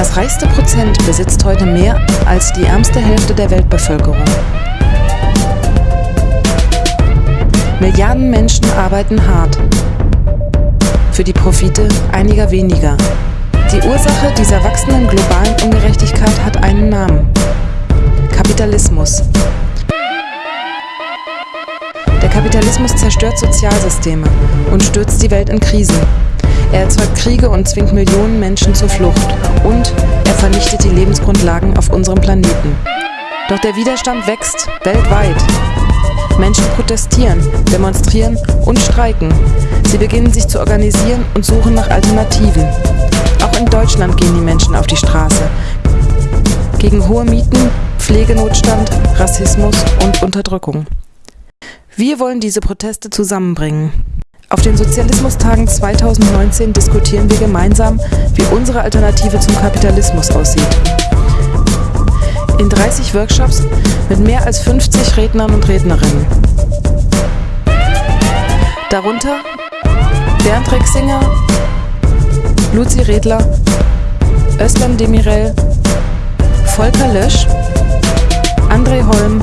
Das reichste Prozent besitzt heute mehr als die ärmste Hälfte der Weltbevölkerung. Milliarden Menschen arbeiten hart. Für die Profite einiger weniger. Die Ursache dieser wachsenden globalen Ungerechtigkeit hat einen Namen. Kapitalismus. Kapitalismus zerstört Sozialsysteme und stürzt die Welt in Krisen. Er erzeugt Kriege und zwingt Millionen Menschen zur Flucht. Und er vernichtet die Lebensgrundlagen auf unserem Planeten. Doch der Widerstand wächst weltweit. Menschen protestieren, demonstrieren und streiken. Sie beginnen sich zu organisieren und suchen nach Alternativen. Auch in Deutschland gehen die Menschen auf die Straße. Gegen hohe Mieten, Pflegenotstand, Rassismus und Unterdrückung. Wir wollen diese Proteste zusammenbringen. Auf den Sozialismustagen 2019 diskutieren wir gemeinsam, wie unsere Alternative zum Kapitalismus aussieht. In 30 Workshops mit mehr als 50 Rednern und Rednerinnen. Darunter Bernd Rexinger, Luzi Redler, Özlem Demirel, Volker Lösch, André Holm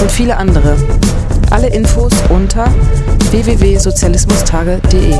und viele andere. Alle Infos unter www.sozialismustage.de